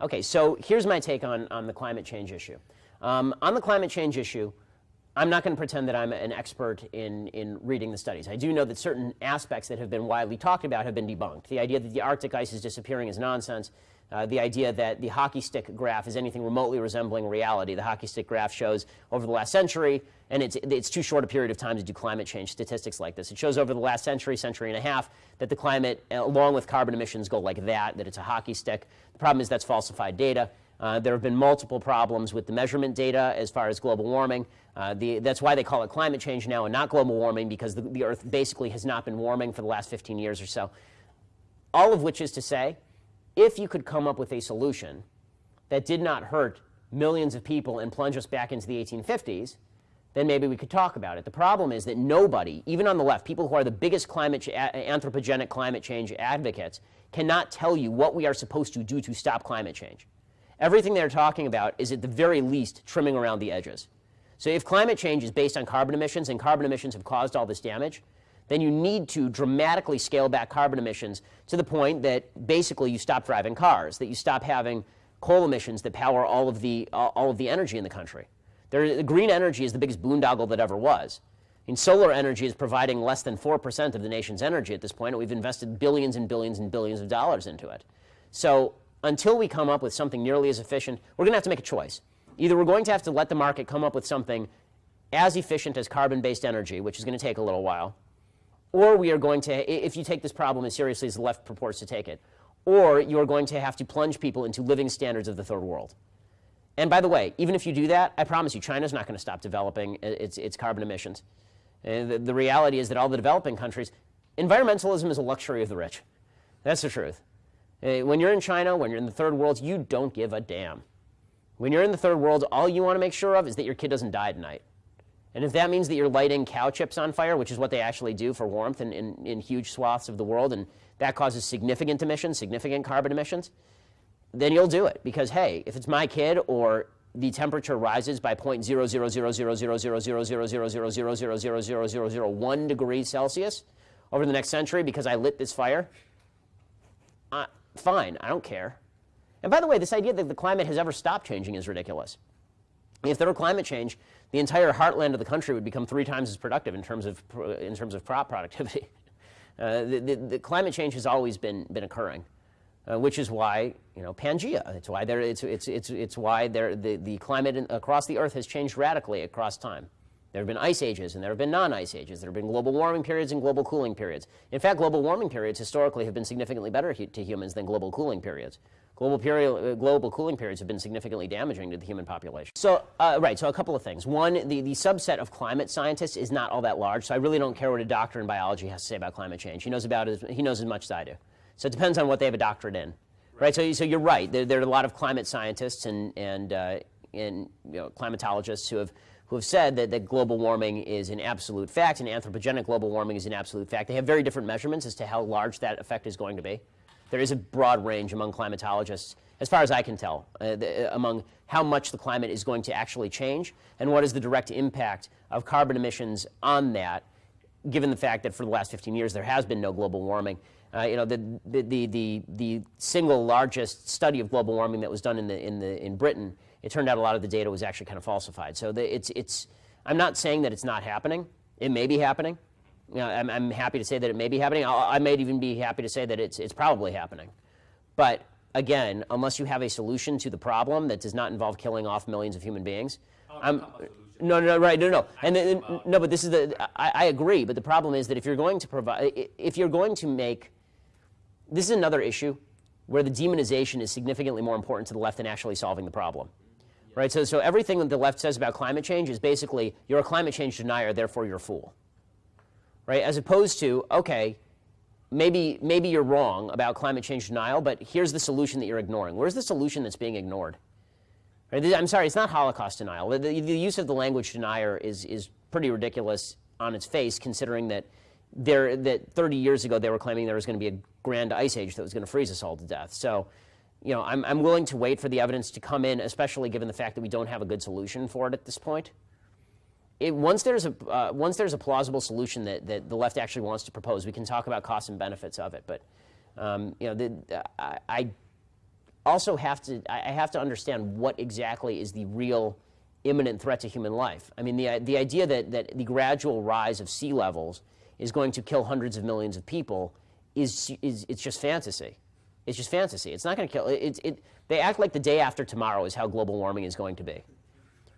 Okay, so here's my take on, on the climate change issue. Um, on the climate change issue, I'm not going to pretend that I'm an expert in, in reading the studies. I do know that certain aspects that have been widely talked about have been debunked. The idea that the Arctic ice is disappearing is nonsense. Uh, the idea that the hockey stick graph is anything remotely resembling reality. The hockey stick graph shows over the last century, and it's, it's too short a period of time to do climate change statistics like this. It shows over the last century, century and a half, that the climate, along with carbon emissions, go like that, that it's a hockey stick. The problem is that's falsified data. Uh, there have been multiple problems with the measurement data as far as global warming. Uh, the, that's why they call it climate change now and not global warming because the, the Earth basically has not been warming for the last 15 years or so. All of which is to say, if you could come up with a solution that did not hurt millions of people and plunge us back into the 1850s, then maybe we could talk about it. The problem is that nobody, even on the left, people who are the biggest climate anthropogenic climate change advocates, cannot tell you what we are supposed to do to stop climate change. Everything they're talking about is at the very least trimming around the edges. So if climate change is based on carbon emissions and carbon emissions have caused all this damage, then you need to dramatically scale back carbon emissions to the point that basically you stop driving cars, that you stop having coal emissions that power all of the, all of the energy in the country. There, the green energy is the biggest boondoggle that ever was. Mean, solar energy is providing less than 4% of the nation's energy at this point, and we've invested billions and billions and billions of dollars into it. So until we come up with something nearly as efficient, we're going to have to make a choice. Either we're going to have to let the market come up with something as efficient as carbon-based energy, which is going to take a little while, or we are going to, if you take this problem as seriously as the left purports to take it, or you're going to have to plunge people into living standards of the third world. And by the way, even if you do that, I promise you, China's not going to stop developing its, its carbon emissions. And the, the reality is that all the developing countries, environmentalism is a luxury of the rich. That's the truth. Uh, when you're in China, when you're in the third world, you don't give a damn. When you're in the third world, all you want to make sure of is that your kid doesn't die tonight. And if that means that you're lighting cow chips on fire, which is what they actually do for warmth in, in, in huge swaths of the world, and that causes significant emissions, significant carbon emissions, then you'll do it. Because, hey, if it's my kid or the temperature rises by 0.0000000000000000001 degrees Celsius over the next century because I lit this fire, uh, fine, I don't care. And by the way, this idea that the climate has ever stopped changing is ridiculous. If there were climate change, the entire heartland of the country would become three times as productive in terms of, in terms of crop productivity. Uh, the, the, the, climate change has always been, been occurring, uh, which is why, you know, Pangea, it's why, there, it's, it's, it's, it's why there, the, the climate in, across the Earth has changed radically across time. There have been ice ages and there have been non-ice ages. There have been global warming periods and global cooling periods. In fact, global warming periods historically have been significantly better to humans than global cooling periods. Global, period, uh, global cooling periods have been significantly damaging to the human population. So, uh, right, so a couple of things. One, the, the subset of climate scientists is not all that large, so I really don't care what a doctor in biology has to say about climate change. He knows, about as, he knows as much as I do. So it depends on what they have a doctorate in. Right, right? so, so you're right. There, there, are a lot of climate scientists and, and, uh, and you know, climatologists who have who have said that, that global warming is an absolute fact and anthropogenic global warming is an absolute fact. They have very different measurements as to how large that effect is going to be. There is a broad range among climatologists, as far as I can tell, uh, the, uh, among how much the climate is going to actually change and what is the direct impact of carbon emissions on that, given the fact that for the last 15 years there has been no global warming. Uh, you know, the, the, the, the, single largest study of global warming that was done in, the, in, the, in Britain, it turned out a lot of the data was actually kind of falsified. So the, it's, it's, I'm not saying that it's not happening. It may be happening. You know, I'm, I'm, happy to say that it may be happening. I'll, I may even be happy to say that it's, it's probably happening. But again, unless you have a solution to the problem that does not involve killing off millions of human beings, I'm, no, no, right, no, no, and, and no, but this is the. I, I agree, but the problem is that if you're going to provide, if you're going to make, this is another issue where the demonization is significantly more important to the left than actually solving the problem. Right, so, so everything that the left says about climate change is basically, you're a climate change denier, therefore you're a fool right? As opposed to, okay, maybe, maybe you're wrong about climate change denial, but here's the solution that you're ignoring. Where's the solution that's being ignored? Right? I'm sorry, it's not Holocaust denial. The, the, the, use of the language denier is, is pretty ridiculous on its face, considering that, there, that 30 years ago they were claiming there was going to be a grand ice age that was going to freeze us all to death. So, you know, I'm, I'm willing to wait for the evidence to come in, especially given the fact that we don't have a good solution for it at this point it, once, there's a, uh, once there's a plausible solution that, that the left actually wants to propose, we can talk about costs and benefits of it. But um, you know, the, I, I, also have to, I have to understand what exactly is the real imminent threat to human life. I mean, the, the idea that, that the gradual rise of sea levels is going to kill hundreds of millions of people is, is it's just fantasy. It's just fantasy. It's not going to kill. It, it, they act like the day after tomorrow is how global warming is going to be.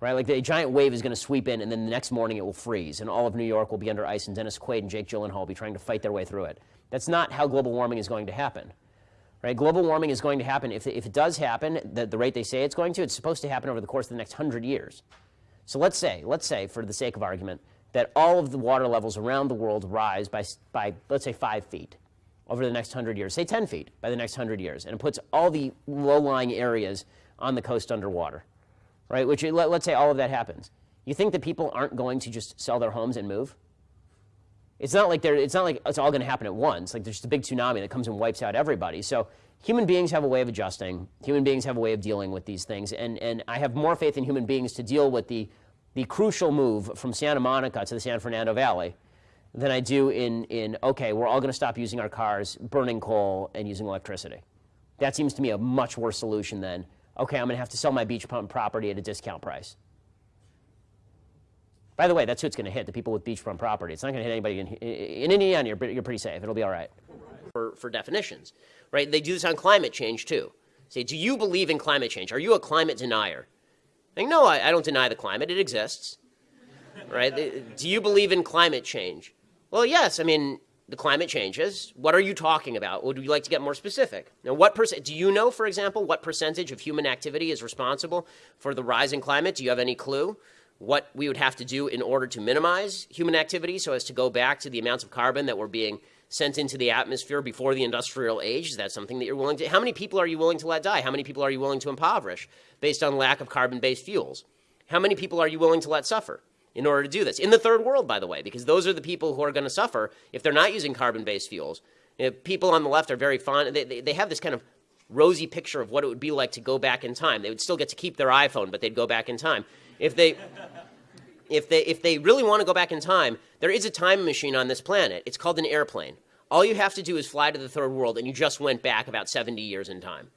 Right? Like the giant wave is going to sweep in, and then the next morning it will freeze, and all of New York will be under ice, and Dennis Quaid and Jake Gyllenhaal will be trying to fight their way through it. That's not how global warming is going to happen. Right? Global warming is going to happen. If, if it does happen, the, the rate they say it's going to, it's supposed to happen over the course of the next 100 years. So let's say, let's say, for the sake of argument, that all of the water levels around the world rise by, by let's say, 5 feet over the next 100 years, say 10 feet by the next 100 years, and it puts all the low-lying areas on the coast underwater, right? Which, let, let's say all of that happens. You think that people aren't going to just sell their homes and move? It's not like they're, it's not like it's all going to happen at once. Like there's just a big tsunami that comes and wipes out everybody. So human beings have a way of adjusting. Human beings have a way of dealing with these things. And, and I have more faith in human beings to deal with the, the crucial move from Santa Monica to the San Fernando Valley than I do in, in okay, we're all going to stop using our cars, burning coal, and using electricity. That seems to me a much worse solution than, okay, I'm going to have to sell my beachfront property at a discount price. By the way, that's who it's going to hit, the people with beachfront property. It's not going to hit anybody in, in Indiana, you're, you're pretty safe. It'll be all right. For, for definitions, right? They do this on climate change, too. Say, do you believe in climate change? Are you a climate denier? Like, no, I, I don't deny the climate. It exists, right? do you believe in climate change? Well, yes. I mean, the climate changes. What are you talking about? Would you like to get more specific? Now, what percent? Do you know, for example, what percentage of human activity is responsible for the rise in climate? Do you have any clue? What we would have to do in order to minimize human activity so as to go back to the amounts of carbon that were being sent into the atmosphere before the industrial age? Is that something that you're willing to? How many people are you willing to let die? How many people are you willing to impoverish based on lack of carbon based fuels? How many people are you willing to let suffer? In order to do this. In the third world, by the way, because those are the people who are going to suffer if they're not using carbon-based fuels. You know, people on the left are very fond, they, they, they have this kind of rosy picture of what it would be like to go back in time. They would still get to keep their iPhone, but they'd go back in time. If they, if they, if they really want to go back in time, there is a time machine on this planet. It's called an airplane. All you have to do is fly to the third world, and you just went back about 70 years in time.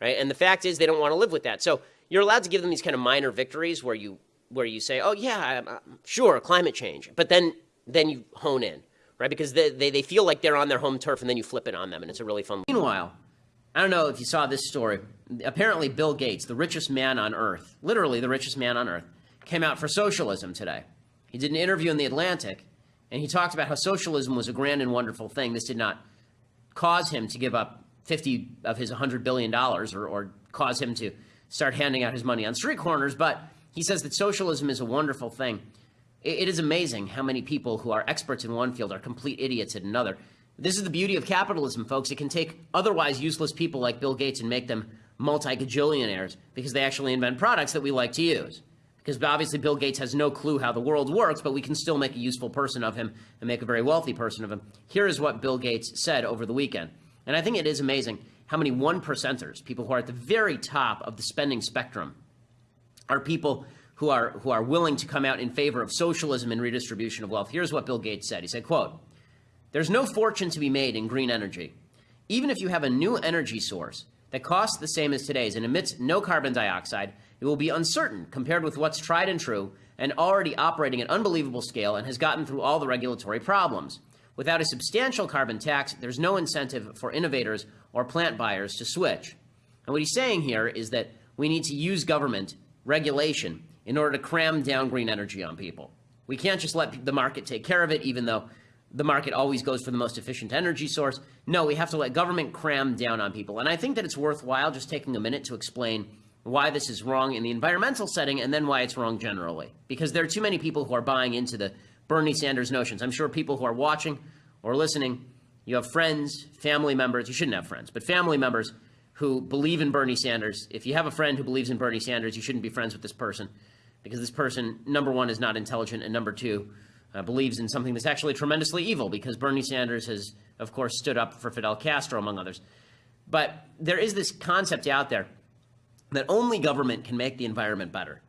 Right? And the fact is, they don't want to live with that. So you're allowed to give them these kind of minor victories where you where you say, oh, yeah, I'm, uh, sure, climate change. But then, then you hone in, right? Because they, they, they feel like they're on their home turf and then you flip it on them and it's a really fun. Meanwhile, I don't know if you saw this story. Apparently, Bill Gates, the richest man on earth, literally the richest man on earth, came out for socialism today. He did an interview in The Atlantic and he talked about how socialism was a grand and wonderful thing. This did not cause him to give up 50 of his $100 billion or, or cause him to start handing out his money on street corners, but he says that socialism is a wonderful thing. it is amazing how many people who are experts in one field are complete idiots in another. This is the beauty of capitalism, folks. It can take otherwise useless people like Bill Gates and make them multi-gajillionaires because they actually invent products that we like to use. Because obviously Bill Gates has no clue how the world works, but we can still make a useful person of him and make a very wealthy person of him. Here is what Bill Gates said over the weekend. And I think it is amazing how many one percenters, people who are at the very top of the spending spectrum, are people who are, who are willing to come out in favor of socialism and redistribution of wealth. Here's what Bill Gates said. He said, quote, there's no fortune to be made in green energy. Even if you have a new energy source that costs the same as today's and emits no carbon dioxide, it will be uncertain compared with what's tried and true and already operating at unbelievable scale and has gotten through all the regulatory problems. Without a substantial carbon tax, there's no incentive for innovators or plant buyers to switch. And what he's saying here is that we need to use government regulation in order to cram down green energy on people. We can't just let the market take care of it, even though the market always goes for the most efficient energy source. No, we have to let government cram down on people. And I think that it's worthwhile just taking a minute to explain why this is wrong in the environmental setting and then why it's wrong generally. Because there are too many people who are buying into the Bernie Sanders notions. I'm sure people who are watching or listening, you have friends, family members, you shouldn't have friends, but family members who believe in Bernie Sanders. If you have a friend who believes in Bernie Sanders, you shouldn't be friends with this person because this person, number one, is not intelligent, and number two, uh, believes in something that's actually tremendously evil because Bernie Sanders has, of course, stood up for Fidel Castro, among others. But there is this concept out there that only government can make the environment better,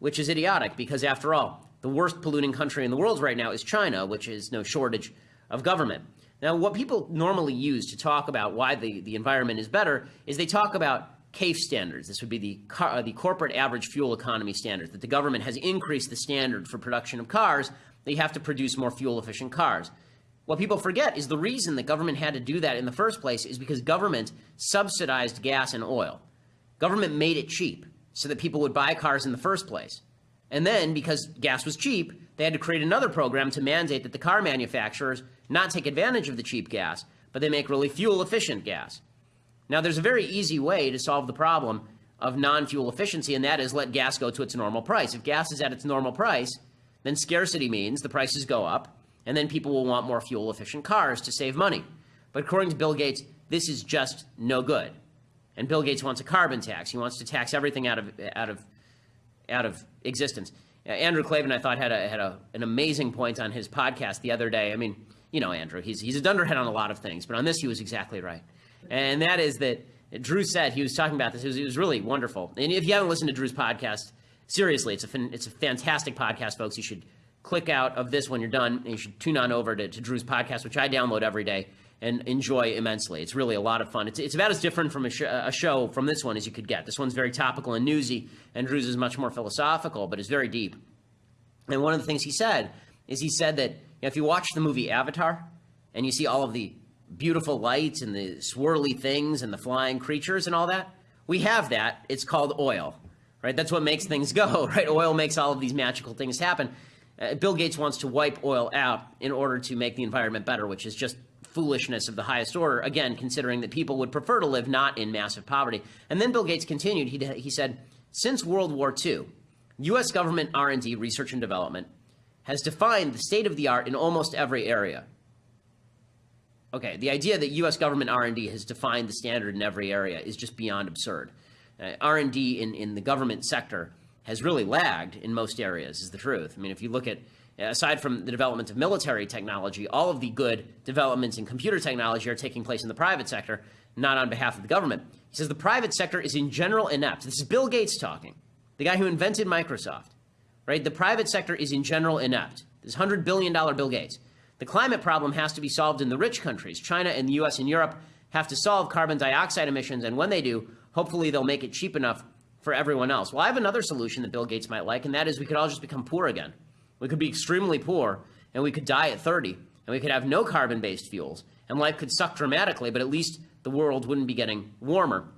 which is idiotic because, after all, the worst polluting country in the world right now is China, which is no shortage of government. Now, what people normally use to talk about why the, the environment is better is they talk about CAFE standards. This would be the, car, uh, the corporate average fuel economy standards, that the government has increased the standard for production of cars, you have to produce more fuel efficient cars. What people forget is the reason the government had to do that in the first place is because government subsidized gas and oil. Government made it cheap so that people would buy cars in the first place. And then, because gas was cheap, they had to create another program to mandate that the car manufacturers not take advantage of the cheap gas, but they make really fuel efficient gas. Now, there's a very easy way to solve the problem of non fuel efficiency, and that is let gas go to its normal price. If gas is at its normal price, then scarcity means the prices go up, and then people will want more fuel efficient cars to save money. But according to Bill Gates, this is just no good. And Bill Gates wants a carbon tax. He wants to tax everything out of, out of, out of existence. Andrew Klavan, I thought, had, a, had a, an amazing point on his podcast the other day. I mean, you know, Andrew, he's, he's a dunderhead on a lot of things, but on this, he was exactly right. And that is that Drew said, he was talking about this, it was, it was really wonderful. And if you haven't listened to Drew's podcast, seriously, it's a, it's a fantastic podcast, folks. You should click out of this when you're done, and you should tune on over to, to Drew's podcast, which I download every day and enjoy immensely. It's really a lot of fun. It's, it's about as different from a, sh- a, show from this one as you could get. This one's very topical and newsy, and Drew's is much more philosophical, but it's very deep. And one of the things he said is he said that you know, if you watch the movie Avatar and you see all of the beautiful lights and the swirly things and the flying creatures and all that, we have that. It's called oil, right? That's what makes things go, right? Oil makes all of these magical things happen. Uh, Bill Gates wants to wipe oil out in order to make the environment better, which is just foolishness of the highest order, again, considering that people would prefer to live not in massive poverty. And then Bill Gates continued, he, he said, since World War II, U.S. government R&D, research and development, has defined the state of the art in almost every area. Okay, the idea that U.S. government R&D has defined the standard in every area is just beyond absurd. Uh, R&D in, in the government sector has really lagged in most areas, is the truth. I mean, if you look at, aside from the development of military technology, all of the good developments in computer technology are taking place in the private sector, not on behalf of the government. He says the private sector is in general inept. This is Bill Gates talking, the guy who invented Microsoft, right? The private sector is in general inept. This $100 billion Bill Gates. The climate problem has to be solved in the rich countries. China and the US and Europe have to solve carbon dioxide emissions, and when they do, hopefully they'll make it cheap enough for everyone else. Well, I have another solution that Bill Gates might like, and that is we could all just become poor again. We could be extremely poor, and we could die at 30, and we could have no carbon based fuels, and life could suck dramatically, but at least the world wouldn't be getting warmer.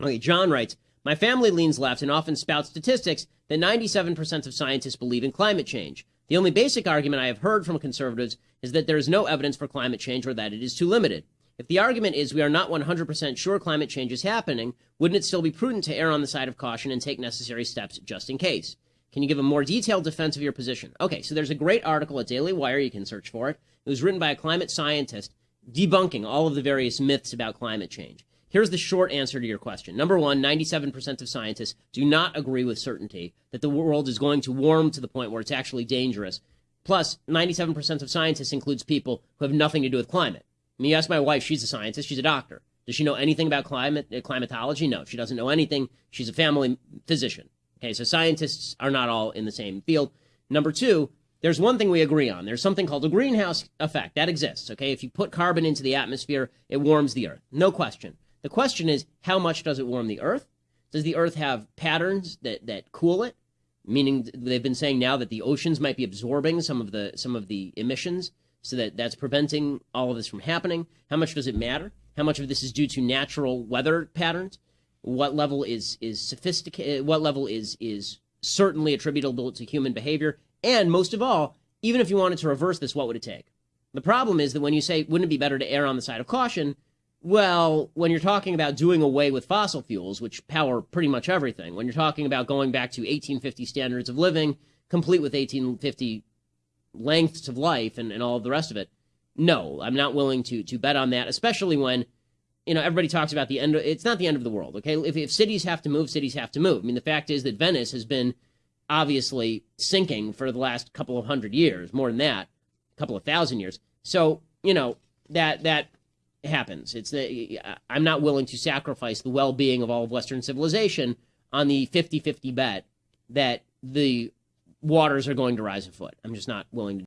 Okay, John writes My family leans left and often spouts statistics that 97% of scientists believe in climate change. The only basic argument I have heard from conservatives is that there is no evidence for climate change or that it is too limited. If the argument is we are not 100% sure climate change is happening, wouldn't it still be prudent to err on the side of caution and take necessary steps just in case? Can you give a more detailed defense of your position? Okay, so there's a great article at Daily Wire, you can search for it. It was written by a climate scientist debunking all of the various myths about climate change. Here's the short answer to your question. Number one, 97% of scientists do not agree with certainty that the world is going to warm to the point where it's actually dangerous. Plus, 97% of scientists includes people who have nothing to do with climate. I mean, you ask my wife, she's a scientist, she's a doctor. Does she know anything about climate, uh, climatology? No, she doesn't know anything. She's a family physician. Okay, so scientists are not all in the same field. Number two, there's one thing we agree on. There's something called a greenhouse effect. That exists, okay? If you put carbon into the atmosphere, it warms the earth. No question. The question is, how much does it warm the Earth? Does the Earth have patterns that, that cool it? Meaning they've been saying now that the oceans might be absorbing some of the some of the emissions, so that that's preventing all of this from happening. How much does it matter? How much of this is due to natural weather patterns? What level is is sophisticated? Eh, what level is is certainly attributable to human behavior? And most of all, even if you wanted to reverse this, what would it take? The problem is that when you say, wouldn't it be better to err on the side of caution? Well, when you're talking about doing away with fossil fuels, which power pretty much everything, when you're talking about going back to 1850 standards of living, complete with 1850 lengths of life and, and all of the rest of it, no, I'm not willing to to bet on that, especially when you know everybody talks about the end of, it's not the end of the world okay? If, if cities have to move cities have to move. I mean the fact is that venice has been obviously sinking for the last couple of hundred years more than that a couple of thousand years. So you know that that happens. It's the, I'm not willing to sacrifice the well-being of all of Western civilization on the 50-50 bet that the waters are going to rise a foot. I'm just not willing to